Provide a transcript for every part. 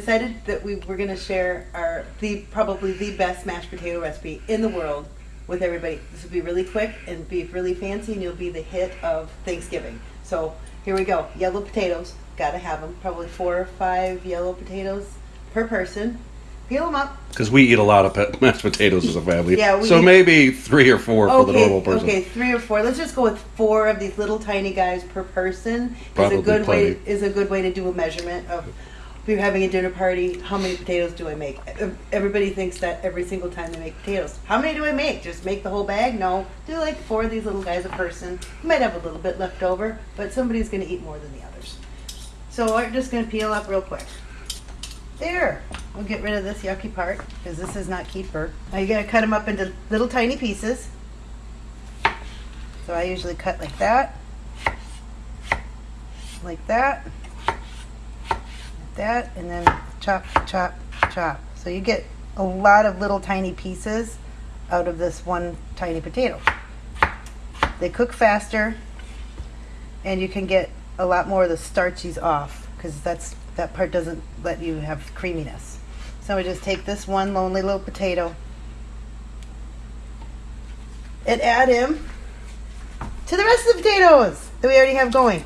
Decided that we were going to share our the probably the best mashed potato recipe in the world with everybody. This will be really quick and be really fancy, and you'll be the hit of Thanksgiving. So here we go. Yellow potatoes, gotta have them. Probably four or five yellow potatoes per person. Peel them up. Because we eat a lot of mashed potatoes as a family. Yeah, we so eat- maybe three or four for the normal person. okay, three or four. Let's just go with four of these little tiny guys per person. Probably is a good way plenty. is a good way to do a measurement of. If you're having a dinner party, how many potatoes do I make? Everybody thinks that every single time they make potatoes. How many do I make? Just make the whole bag? No. Do like four of these little guys a person. You might have a little bit left over, but somebody's going to eat more than the others. So we're just going to peel up real quick. There. We'll get rid of this yucky part because this is not keeper. Now you got to cut them up into little tiny pieces. So I usually cut like that, like that, that, and then chop, chop, chop. So you get a lot of little tiny pieces out of this one tiny potato. They cook faster, and you can get a lot more of the starchies off because that's that part doesn't let you have creaminess. So we just take this one lonely little potato and add him to the rest of the potatoes that we already have going.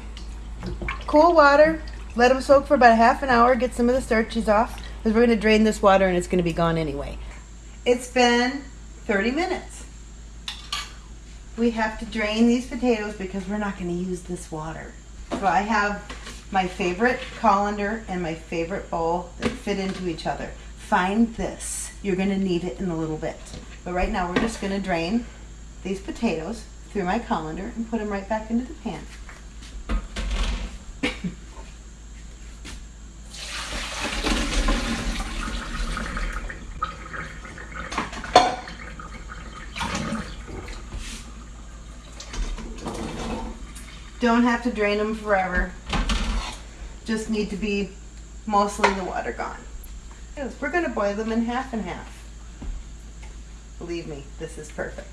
Cool water, let them soak for about a half an hour, get some of the starches off, because we're going to drain this water and it's going to be gone anyway. It's been 30 minutes. We have to drain these potatoes because we're not going to use this water. So I have my favorite colander and my favorite bowl that fit into each other. Find this. You're going to need it in a little bit. But right now we're just going to drain these potatoes through my colander and put them right back into the pan. Don't have to drain them forever. Just need to be mostly the water gone. We're going to boil them in half and half. Believe me, this is perfect.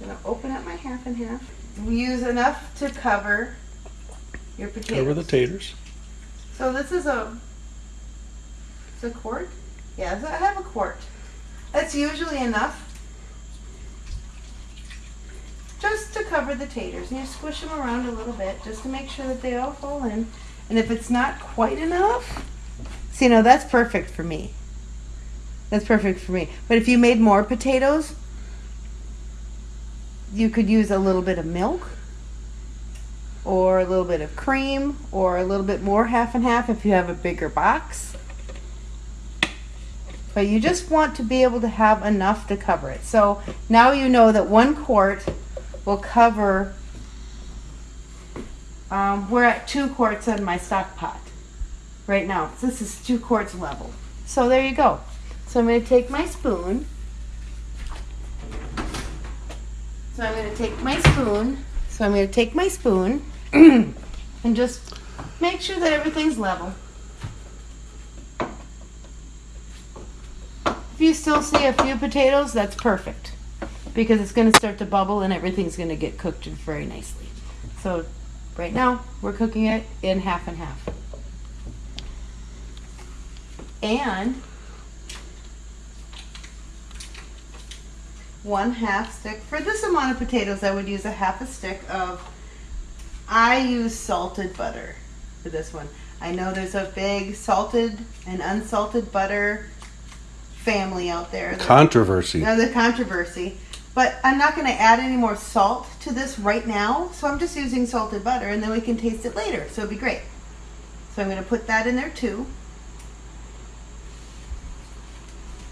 I'm going to open up my half and half. We use enough to cover your potatoes. Cover the taters. So this is a, it's a quart? Yeah, so I have a quart. That's usually enough. Just to cover the taters. And you squish them around a little bit just to make sure that they all fall in. And if it's not quite enough, see, no, that's perfect for me. That's perfect for me. But if you made more potatoes, you could use a little bit of milk or a little bit of cream or a little bit more half and half if you have a bigger box. But you just want to be able to have enough to cover it. So now you know that one quart will cover, um, we're at two quarts on my stock pot right now. This is two quarts level. So there you go. So I'm going to take my spoon. So I'm going to take my spoon. So I'm going to take my spoon and just make sure that everything's level. If you still see a few potatoes, that's perfect because it's going to start to bubble and everything's going to get cooked very nicely. So right now we're cooking it in half and half. And one half stick. For this amount of potatoes, I would use a half a stick of, I use salted butter for this one. I know there's a big salted and unsalted butter family out there. Controversy. now the controversy. But I'm not going to add any more salt to this right now, so I'm just using salted butter, and then we can taste it later. So it'd be great. So I'm going to put that in there too.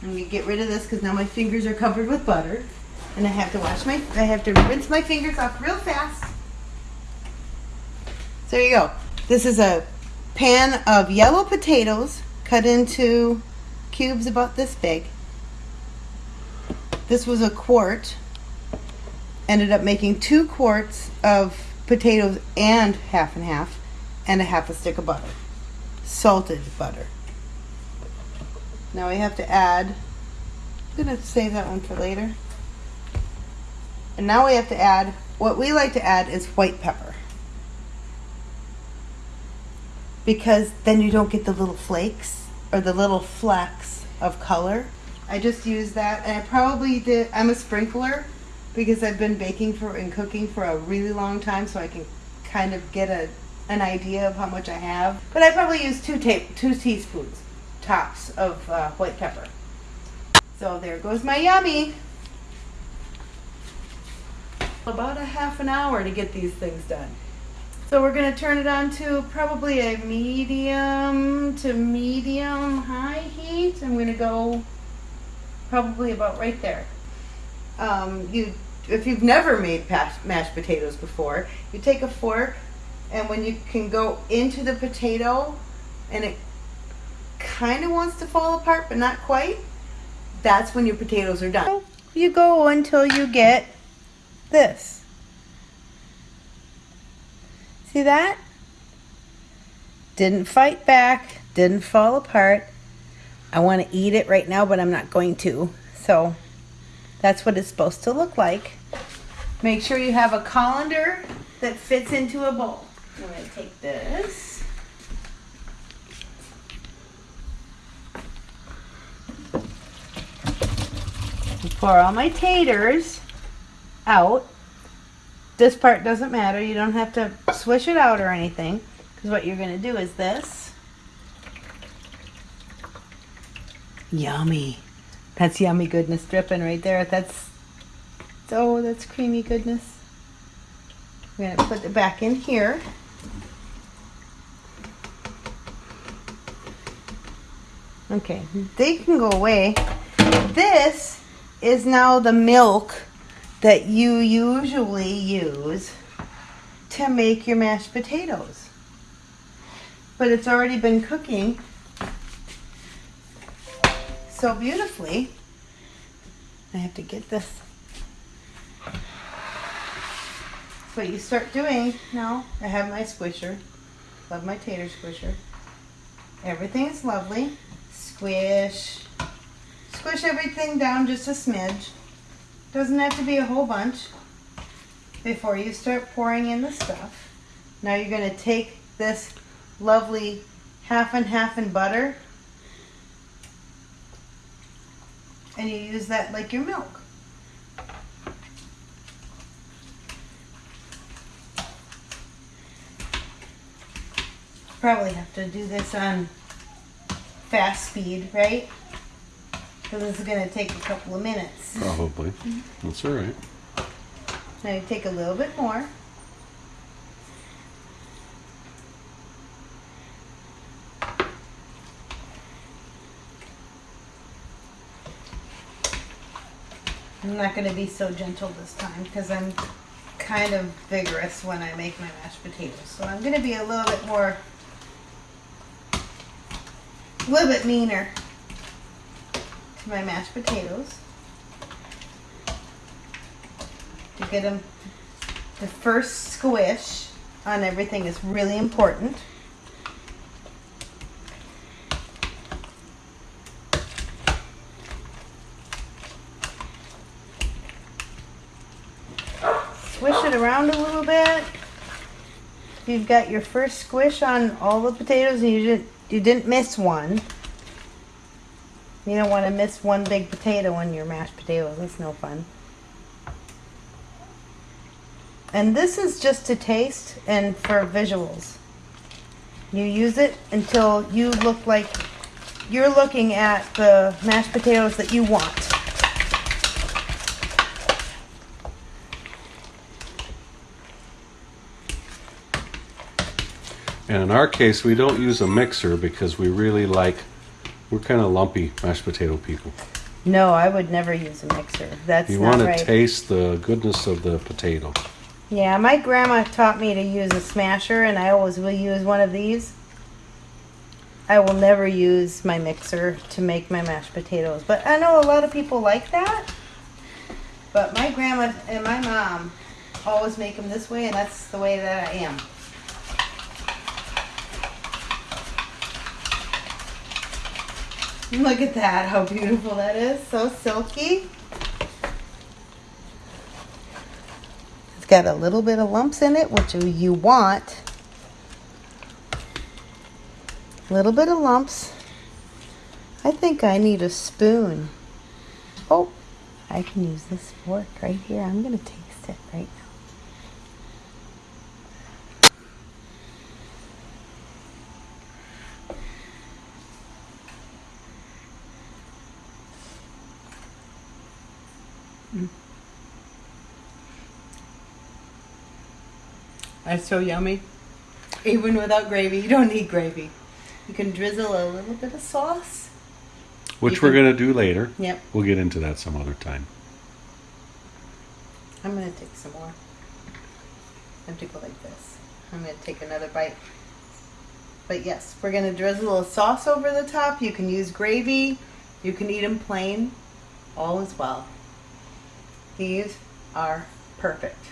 I'm going to get rid of this because now my fingers are covered with butter, and I have to wash my, I have to rinse my fingers off real fast. So there you go. This is a pan of yellow potatoes cut into cubes about this big. This was a quart. Ended up making two quarts of potatoes and half and half, and a half a stick of butter. Salted butter. Now we have to add, I'm going to save that one for later. And now we have to add, what we like to add is white pepper. because then you don't get the little flakes or the little flecks of color. I just use that, and I probably did. I'm a sprinkler because I've been baking for and cooking for a really long time, so I can kind of get a an idea of how much I have. But I probably use two ta- two teaspoons tops of uh, white pepper. So there goes my yummy. About a half an hour to get these things done. So we're gonna turn it on to probably a medium to medium high heat. I'm gonna go probably about right there. Um, you, if you've never made mashed potatoes before, you take a fork, and when you can go into the potato, and it kind of wants to fall apart, but not quite, that's when your potatoes are done. You go until you get this. See that? Didn't fight back, didn't fall apart. I want to eat it right now, but I'm not going to. So that's what it's supposed to look like. Make sure you have a colander that fits into a bowl. I'm going to take this. Pour all my taters out. This part doesn't matter. You don't have to swish it out or anything. Because what you're going to do is this. Yummy. That's yummy goodness dripping right there. That's, oh, that's creamy goodness. I'm going to put it back in here. Okay, they can go away. This is now the milk that you usually use to make your mashed potatoes. But it's already been cooking so beautifully. I have to get this. What you start doing now. I have my squisher. Love my tater squisher. Everything is lovely. Squish. Squish everything down just a smidge. Doesn't have to be a whole bunch before you start pouring in the stuff. Now you're going to take this lovely half and half and butter and you use that like your milk. Probably have to do this on fast speed, right? Because this is going to take a couple of minutes. Probably. Mm-hmm. That's all right. Now you take a little bit more. I'm not going to be so gentle this time because I'm kind of vigorous when I make my mashed potatoes. So I'm going to be a little bit more, a little bit meaner to my mashed potatoes. To get them, the first squish on everything is really important. Swish it around a little bit. You've got your first squish on all the potatoes and you didn't you didn't miss one. You don't want to miss one big potato on your mashed potatoes. That's no fun. And this is just to taste and for visuals. You use it until you look like you're looking at the mashed potatoes that you want. And in our case, we don't use a mixer because we really like, we're kind of lumpy mashed potato people. No, I would never use a mixer. That's You want to right. taste the goodness of the potato. Yeah, my grandma taught me to use a smasher, and I always will use one of these. I will never use my mixer to make my mashed potatoes, but I know a lot of people like that. But my grandma and my mom always make them this way, and that's the way that I am. Look at that, how beautiful that is. So silky. It's got a little bit of lumps in it, which you want. A Little bit of lumps. I think I need a spoon. Oh, I can use this fork right here. I'm gonna taste it right now. That's so yummy. Even without gravy, you don't need gravy. You can drizzle a little bit of sauce. Which You we're can- going to do later. Yep. We'll get into that some other time. I'm gonna take some more. I have to go like this. I'm gonna take another bite. But yes, we're gonna drizzle a sauce over the top. You can use gravy. You can eat them plain. All is well. These are perfect.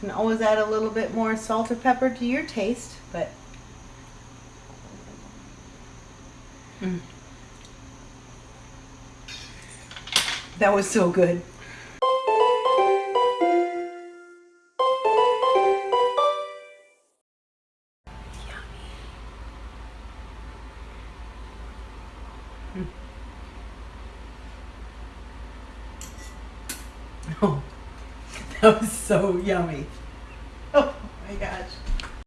Can always add a little bit more salt or pepper to your taste, but Mm. that was so good. Yummy.